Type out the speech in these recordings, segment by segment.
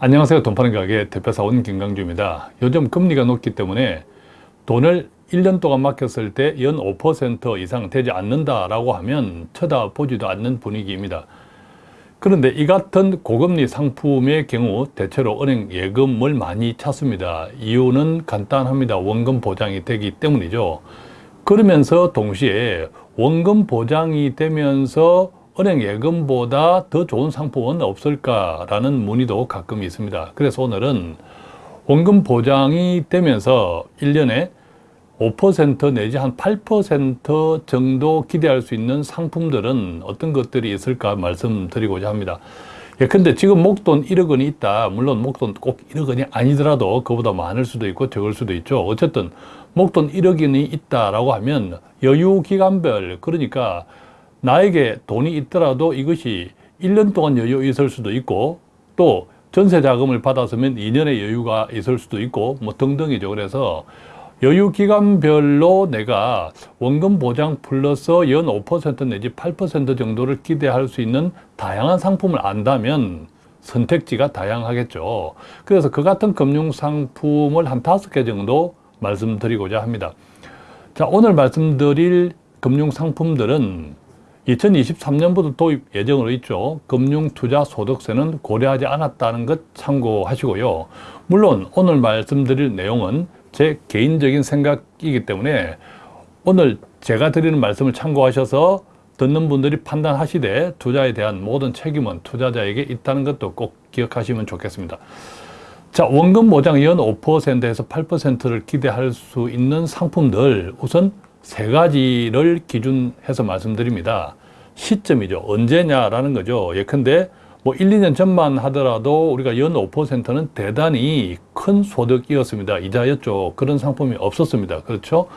안녕하세요. 돈 파는 가게 대표사원 김강주입니다. 요즘 금리가 높기 때문에 돈을 1년 동안 맡겼을 때 연 5% 이상 되지 않는다 라고 하면 쳐다보지도 않는 분위기입니다. 그런데 이 같은 고금리 상품의 경우 대체로 은행 예금을 많이 찾습니다. 이유는 간단합니다. 원금 보장이 되기 때문이죠. 그러면서 동시에 원금 보장이 되면서 은행 예금보다 더 좋은 상품은 없을까라는 문의도 가끔 있습니다. 그래서 오늘은 원금 보장이 되면서 1년에 5% 내지 한 8% 정도 기대할 수 있는 상품들은 어떤 것들이 있을까 말씀드리고자 합니다. 예컨대 지금 목돈 1억 원이 있다. 물론 목돈 꼭 1억 원이 아니더라도 그보다 많을 수도 있고 적을 수도 있죠. 어쨌든 목돈 1억 원이 있다라고 하면 여유 기간별 그러니까 나에게 돈이 있더라도 이것이 1년 동안 여유 있을 수도 있고 또 전세 자금을 받았으면 2년의 여유가 있을 수도 있고 뭐 등등이죠. 그래서 여유 기간별로 내가 원금 보장 플러스 연 5% 내지 8% 정도를 기대할 수 있는 다양한 상품을 안다면 선택지가 다양하겠죠. 그래서 그 같은 금융 상품을 한 다섯 개 정도 말씀드리고자 합니다. 자, 오늘 말씀드릴 금융 상품들은 2023년부터 도입 예정으로 있죠. 금융투자소득세는 고려하지 않았다는 것 참고하시고요. 물론 오늘 말씀드릴 내용은 제 개인적인 생각이기 때문에 오늘 제가 드리는 말씀을 참고하셔서 듣는 분들이 판단하시되 투자에 대한 모든 책임은 투자자에게 있다는 것도 꼭 기억하시면 좋겠습니다. 자, 원금 보장 연 5%에서 8%를 기대할 수 있는 상품들 우선 세 가지를 기준해서 말씀드립니다. 시점이죠. 언제냐라는 거죠. 예컨대 뭐 1, 2년 전만 하더라도 우리가 연 5%는 대단히 큰 소득이었습니다. 이자였죠. 그런 상품이 없었습니다. 그렇죠?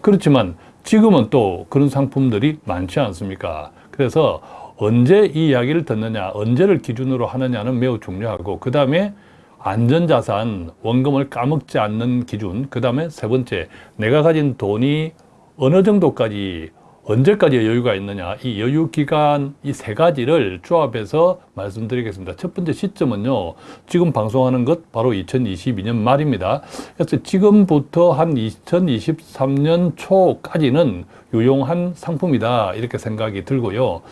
그렇지만 지금은 또 그런 상품들이 많지 않습니까? 그래서 언제 이 이야기를 듣느냐, 언제를 기준으로 하느냐는 매우 중요하고 그 다음에 안전자산, 원금을 까먹지 않는 기준 그 다음에 세 번째, 내가 가진 돈이 어느 정도까지 언제까지 여유가 있느냐. 이 여유 기간 이 세 가지를 조합해서 말씀드리겠습니다. 첫 번째 시점은요 지금 방송하는 것 바로 2022년 말입니다. 그래서 지금부터 한 2023년 초까지는 유용한 상품이다. 이렇게 생각이 들고요.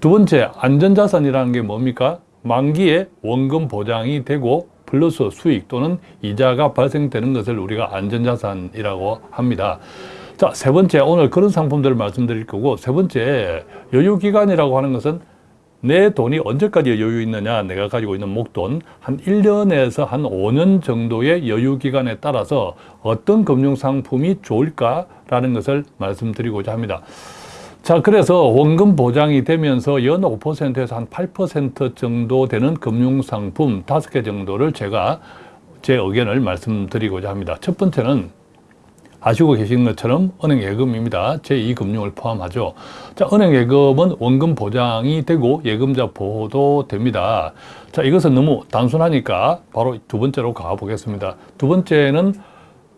두 번째 안전자산이라는 게 뭡니까? 만기에 원금 보장이 되고 플러스 수익 또는 이자가 발생되는 것을 우리가 안전자산이라고 합니다 자, 세 번째, 오늘 그런 상품들을 말씀드릴 거고, 세 번째, 여유기간이라고 하는 것은 내 돈이 언제까지 여유 있느냐, 내가 가지고 있는 목돈, 한 1년에서 한 5년 정도의 여유기간에 따라서 어떤 금융상품이 좋을까라는 것을 말씀드리고자 합니다. 자, 그래서 원금 보장이 되면서 연 5%에서 한 8% 정도 되는 금융상품 다섯 개 정도를 제가 제 의견을 말씀드리고자 합니다. 첫 번째는 아시고 계신 것처럼 은행 예금입니다. 제2금융을 포함하죠. 자, 은행 예금은 원금 보장이 되고 예금자 보호도 됩니다. 자, 이것은 너무 단순하니까 바로 두 번째로 가보겠습니다. 두 번째는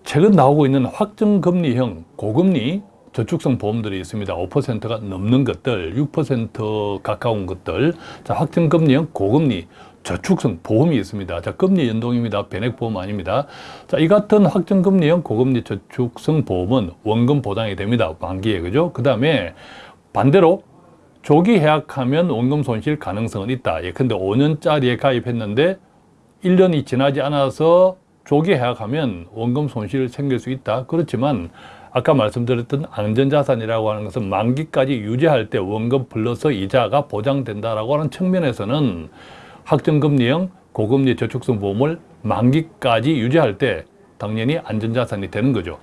최근 나오고 있는 확정금리형 고금리 저축성 보험들이 있습니다. 5%가 넘는 것들, 6% 가까운 것들. 자, 확정금리형 고금리 저축성 보험이 있습니다. 자, 금리 연동입니다. 변액보험 아닙니다. 자, 이 같은 확정금리형 고금리 저축성 보험은 원금 보장이 됩니다. 만기에, 그죠? 그 다음에 반대로 조기 해약하면 원금 손실 가능성은 있다. 예컨대 5년짜리에 가입했는데 1년이 지나지 않아서 조기 해약하면 원금 손실 생길 수 있다. 그렇지만 아까 말씀드렸던 안전자산이라고 하는 것은 만기까지 유지할 때 원금 플러스 이자가 보장된다라고 하는 측면에서는 확정금리형 고금리 저축성 보험을 만기까지 유지할 때 당연히 안전자산이 되는 거죠.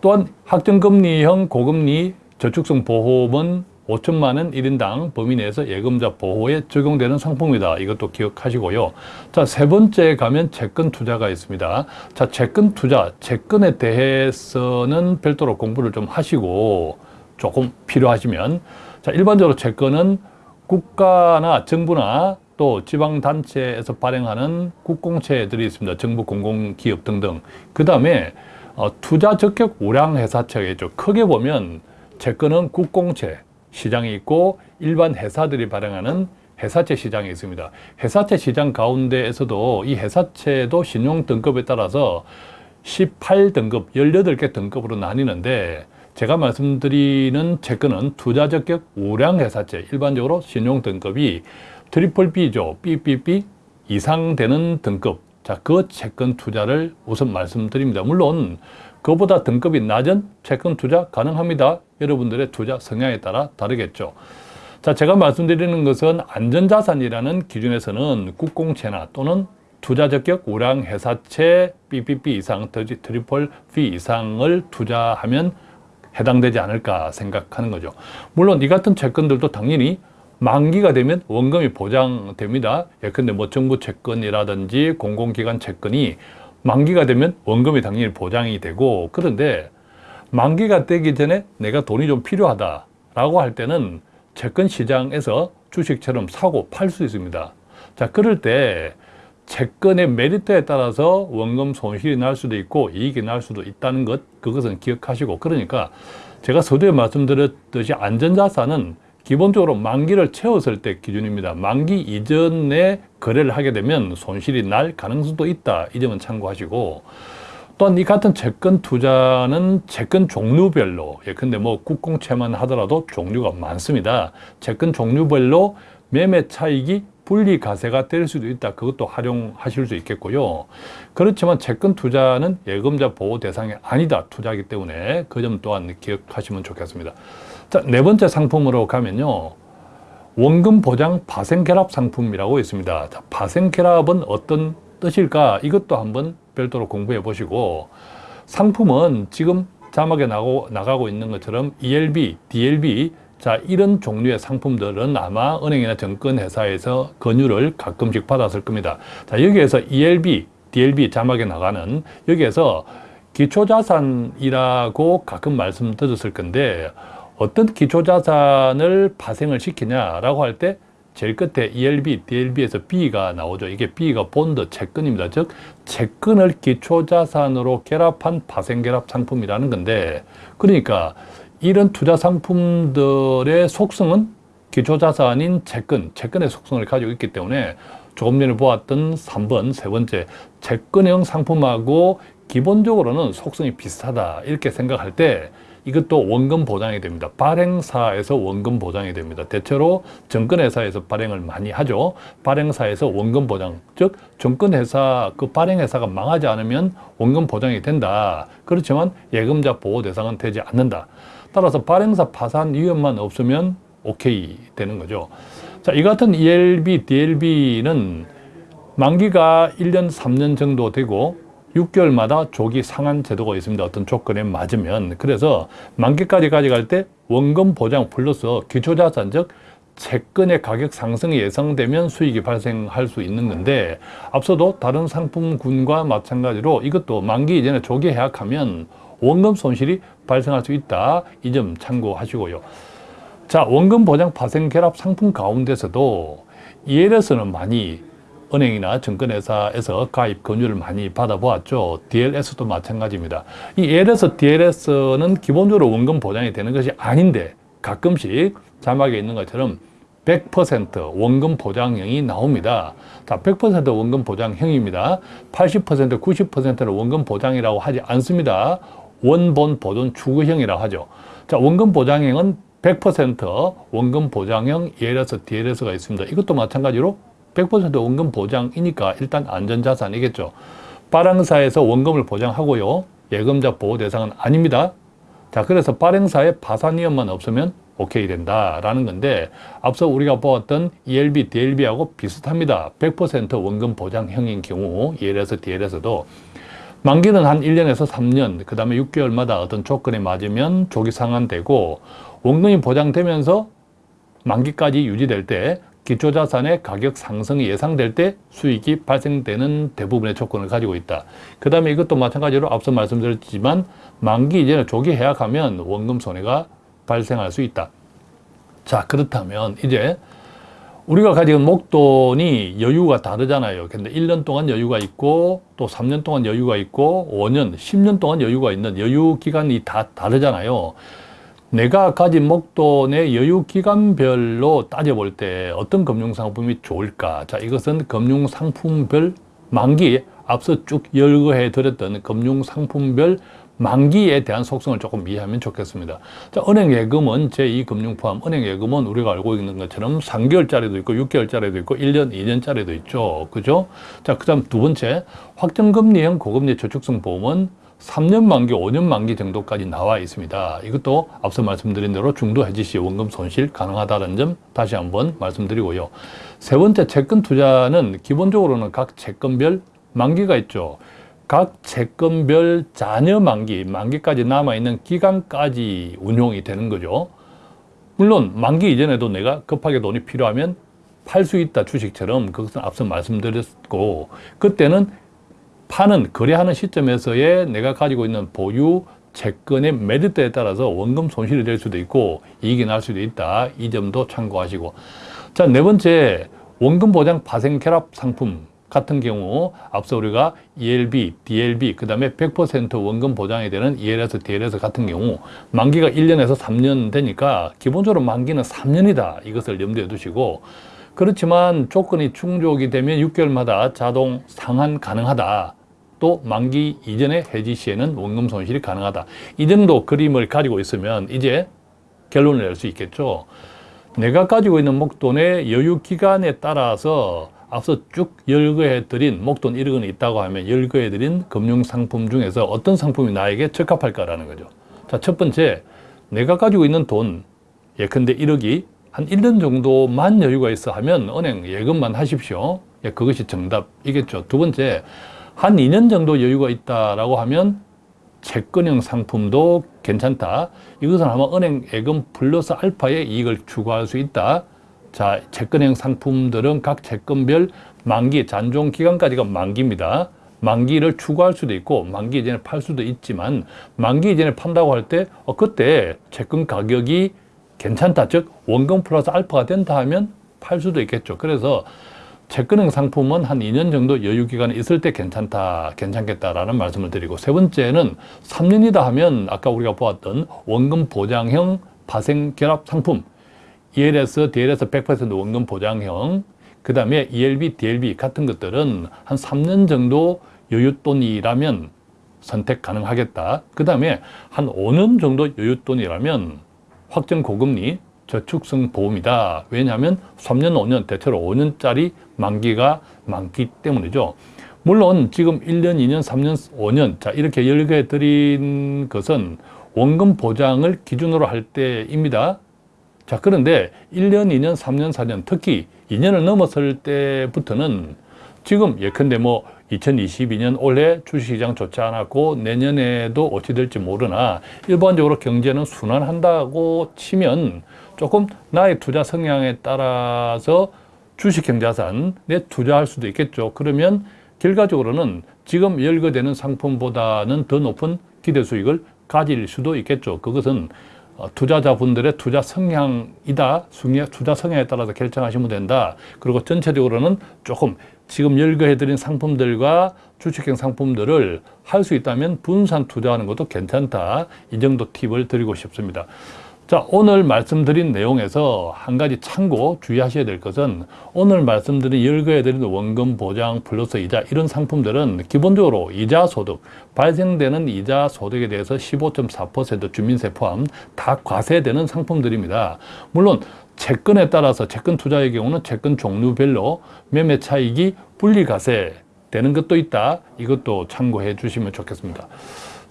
또한 확정금리형 고금리 저축성 보험은 5천만 원 1인당 범위 내에서 예금자 보호에 적용되는 상품이다. 이것도 기억하시고요. 자, 세 번째 가면 채권 투자가 있습니다. 자, 채권 투자, 채권에 대해서는 별도로 공부를 좀 하시고 조금 필요하시면 자, 일반적으로 채권은 국가나 정부나 또 지방단체에서 발행하는 국공채들이 있습니다. 정부 공공기업 등등. 그 다음에 어, 투자 적격 우량 회사채겠죠. 크게 보면 채권은 국공채 시장이 있고 일반 회사들이 발행하는 회사채 시장이 있습니다. 회사채 시장 가운데에서도 이 회사채도 신용 등급에 따라서 18등급, 18개 등급으로 나뉘는데 제가 말씀드리는 채권은 투자 적격 우량 회사채, 일반적으로 신용 등급이 triple B죠. BBB 이상 되는 등급. 자, 그 채권 투자를 우선 말씀드립니다. 물론 그보다 등급이 낮은 채권 투자 가능합니다. 여러분들의 투자 성향에 따라 다르겠죠. 자, 제가 말씀드리는 것은 안전자산이라는 기준에서는 국공채나 또는 투자 적격 우량 회사채 BBB 이상, triple B 이상을 투자하면 해당되지 않을까 생각하는 거죠. 물론 이 같은 채권들도 당연히 만기가 되면 원금이 보장됩니다. 예컨대 뭐 정부 채권이라든지 공공기관 채권이 만기가 되면 원금이 당연히 보장이 되고 그런데 만기가 되기 전에 내가 돈이 좀 필요하다라고 할 때는 채권 시장에서 주식처럼 사고 팔 수 있습니다. 자, 그럴 때 채권의 메리트에 따라서 원금 손실이 날 수도 있고 이익이 날 수도 있다는 것 그것은 기억하시고 그러니까 제가 서두에 말씀드렸듯이 안전자산은 기본적으로 만기를 채웠을 때 기준입니다. 만기 이전에 거래를 하게 되면 손실이 날 가능성도 있다. 이 점은 참고하시고 또한 이 같은 채권 투자는 채권 종류별로 예컨대 뭐 국공채만 하더라도 종류가 많습니다. 채권 종류별로 매매 차익이 분리 가세가 될 수도 있다. 그것도 활용하실 수 있겠고요. 그렇지만 채권 투자는 예금자 보호 대상이 아니다. 투자이기 때문에 그 점 또한 기억하시면 좋겠습니다. 자, 네 번째 상품으로 가면요. 원금 보장 파생 결합 상품이라고 있습니다. 자, 파생 결합은 어떤 뜻일까? 이것도 한번 별도로 공부해 보시고 상품은 지금 자막에 나고, 나가고 있는 것처럼 ELB, DLB 자 이런 종류의 상품들은 아마 은행이나 증권회사에서 권유를 가끔씩 받았을 겁니다. 자 여기에서 ELB, DLB 자막에 나가는 여기에서 기초자산이라고 가끔 말씀 드렸을 건데 어떤 기초자산을 발생을 시키냐라고 할 때 제일 끝에 ELB, DLB에서 B가 나오죠. 이게 B가 본드 채권입니다. 즉 채권을 기초자산으로 결합한 파생결합 상품이라는 건데 그러니까 이런 투자 상품들의 속성은 기초자산인 채권, 채권의 속성을 가지고 있기 때문에 조금 전에 보았던 3번, 세 번째 채권형 상품하고 기본적으로는 속성이 비슷하다 이렇게 생각할 때 이것도 원금 보장이 됩니다. 발행사에서 원금 보장이 됩니다. 대체로 증권회사에서 발행을 많이 하죠. 발행사에서 원금 보장, 즉 증권회사 그 발행회사가 망하지 않으면 원금 보장이 된다. 그렇지만 예금자 보호 대상은 되지 않는다. 따라서 발행사 파산 위험만 없으면 오케이 되는 거죠. 자, 이 같은 ELB, DLB는 만기가 1년, 3년 정도 되고 6개월마다 조기 상환 제도가 있습니다. 어떤 조건에 맞으면. 그래서 만기까지 가져갈 때 원금 보장 플러스 기초자산 즉 채권의 가격 상승이 예상되면 수익이 발생할 수 있는 건데 앞서도 다른 상품군과 마찬가지로 이것도 만기 이전에 조기 해약하면 원금 손실이 발생할 수 있다. 이 점 참고하시고요. 자, 원금 보장 파생 결합 상품 가운데서도 ELS는 많이 은행이나 증권회사에서 가입 권유를 많이 받아보았죠. DLS도 마찬가지입니다. 이 ELS, DLS는 기본적으로 원금 보장이 되는 것이 아닌데 가끔씩 자막에 있는 것처럼 100% 원금 보장형이 나옵니다. 자, 100% 원금 보장형입니다. 80%, 90%는 원금 보장이라고 하지 않습니다. 원본 보존 추구형이라고 하죠. 자, 원금 보장형은 100% 원금 보장형 ELS, DLS가 있습니다. 이것도 마찬가지로 100% 원금 보장이니까 일단 안전자산이겠죠. 발행사에서 원금을 보장하고요. 예금자 보호 대상은 아닙니다. 자, 그래서 발행사의 파산 위험만 없으면 오케이 된다라는 건데 앞서 우리가 보았던 ELB, DLB하고 비슷합니다. 100% 원금 보장형인 경우 ELS, DLS도 만기는 한 1년에서 3년, 그 다음에 6개월마다 어떤 조건에 맞으면 조기 상환되고 원금이 보장되면서 만기까지 유지될 때 기초자산의 가격 상승이 예상될 때 수익이 발생되는 대부분의 조건을 가지고 있다. 그 다음에 이것도 마찬가지로 앞서 말씀드렸지만 만기 이전에 조기 해약하면 원금 손해가 발생할 수 있다. 자 그렇다면 이제 우리가 가지고 목돈이 여유가 다르잖아요. 근데 1년 동안 여유가 있고 또 3년 동안 여유가 있고 5년, 10년 동안 여유가 있는 여유 기간이 다 다르잖아요. 내가 가진 목돈의 여유 기간별로 따져볼 때 어떤 금융상품이 좋을까? 자, 이것은 금융상품별 만기, 앞서 쭉 열거해 드렸던 금융상품별 만기에 대한 속성을 조금 이해하면 좋겠습니다. 자, 은행 예금은 제2 금융 포함 은행 예금은 우리가 알고 있는 것처럼 3개월짜리도 있고 6개월짜리도 있고 1년, 2년짜리도 있죠. 그죠? 자, 그 다음 두 번째, 확정금리형 고금리 저축성 보험은 3년 만기, 5년 만기 정도까지 나와 있습니다. 이것도 앞서 말씀드린 대로 중도 해지 시 원금 손실 가능하다는 점 다시 한번 말씀드리고요. 세 번째 채권 투자는 기본적으로는 각 채권별 만기가 있죠. 각 채권별 잔여 만기, 만기까지 남아있는 기간까지 운용이 되는 거죠. 물론 만기 이전에도 내가 급하게 돈이 필요하면 팔 수 있다 주식처럼 그것은 앞서 말씀드렸고 그때는 파는 거래하는 시점에서의 내가 가지고 있는 보유 채권의 메리트에 따라서 원금 손실이 될 수도 있고 이익이 날 수도 있다. 이 점도 참고하시고 자 네 번째 원금 보장 파생 결합 상품 같은 경우 앞서 우리가 ELB, DLB 그 다음에 100% 원금 보장이 되는 ELS, DLS 같은 경우 만기가 1년에서 3년 되니까 기본적으로 만기는 3년이다 이것을 염두에 두시고 그렇지만 조건이 충족이 되면 6개월마다 자동 상환 가능하다. 또 만기 이전의 해지 시에는 원금 손실이 가능하다. 이 정도 그림을 가지고 있으면 이제 결론을 낼 수 있겠죠. 내가 가지고 있는 목돈의 여유 기간에 따라서 앞서 쭉 열거해 드린 목돈 1억 원이 있다고 하면 열거해 드린 금융 상품 중에서 어떤 상품이 나에게 적합할까라는 거죠. 자, 첫 번째, 내가 가지고 있는 돈, 예컨대 1억이 한 1년 정도만 여유가 있어 하면 은행 예금만 하십시오. 예, 그것이 정답이겠죠. 두 번째, 한 2년 정도 여유가 있다라고 하면 채권형 상품도 괜찮다. 이것은 아마 은행 예금 플러스 알파의 이익을 추구할 수 있다. 자, 채권형 상품들은 각 채권별 만기, 잔존 기간까지가 만기입니다. 만기를 추구할 수도 있고 만기 이전에 팔 수도 있지만 만기 이전에 판다고 할 때 어, 그때 채권 가격이 괜찮다. 즉 원금 플러스 알파가 된다 하면 팔 수도 있겠죠. 그래서 채권형 상품은 한 2년 정도 여유 기간이 있을 때 괜찮다, 괜찮겠다라는 말씀을 드리고 세 번째는 3년이다 하면 아까 우리가 보았던 원금 보장형 파생 결합 상품 ELS, DLS 100% 원금 보장형 그 다음에 ELB, DLB 같은 것들은 한 3년 정도 여윳돈이라면 선택 가능하겠다. 그 다음에 한 5년 정도 여윳돈이라면 확정 고금리 저축성 보험이다. 왜냐하면 3년, 5년, 대체로 5년짜리 만기가 많기 때문이죠. 물론 지금 1년, 2년, 3년, 5년 자 이렇게 열게 드린 것은 원금 보장을 기준으로 할 때입니다. 자 그런데 1년, 2년, 3년, 4년 특히 2년을 넘었을 때부터는 지금 예컨대 뭐 2022년 올해 주식시장 좋지 않았고 내년에도 어찌 될지 모르나 일반적으로 경제는 순환한다고 치면 조금 나의 투자 성향에 따라서 주식형자산에 투자할 수도 있겠죠. 그러면 결과적으로는 지금 열거되는 상품보다는 더 높은 기대 수익을 가질 수도 있겠죠. 그것은 어, 투자자분들의 투자 성향이다. 투자 성향에 따라서 결정하시면 된다. 그리고 전체적으로는 조금 지금 열거해드린 상품들과 주식형 상품들을 할 수 있다면 분산 투자하는 것도 괜찮다. 이 정도 팁을 드리고 싶습니다. 자, 오늘 말씀드린 내용에서 한 가지 참고 주의하셔야 될 것은 오늘 말씀드린 열거해드린 원금 보장 플러스 이자 이런 상품들은 기본적으로 이자 소득, 발생되는 이자 소득에 대해서 15.4% 주민세 포함 다 과세되는 상품들입니다. 물론 채권에 따라서 채권 투자의 경우는 채권 종류별로 매매 차익이 분리과세 되는 것도 있다. 이것도 참고해 주시면 좋겠습니다.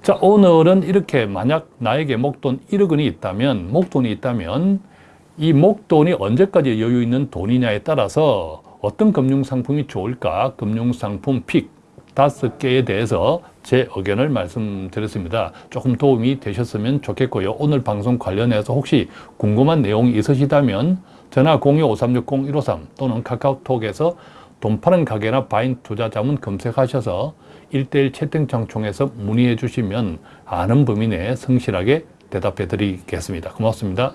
자, 오늘은 이렇게 만약 나에게 목돈 1억 원이 있다면, 목돈이 있다면 이 목돈이 언제까지 여유 있는 돈이냐에 따라서 어떤 금융상품이 좋을까? 금융상품 픽 다섯 개에 대해서 제 의견을 말씀드렸습니다. 조금 도움이 되셨으면 좋겠고요. 오늘 방송 관련해서 혹시 궁금한 내용이 있으시다면 전화 02-5360-153 또는 카카오톡에서 돈 파는 가게나 바인 투자 자문 검색하셔서 1대1 채팅창 통해서 문의해 주시면 아는 범위 내에 성실하게 대답해 드리겠습니다. 고맙습니다.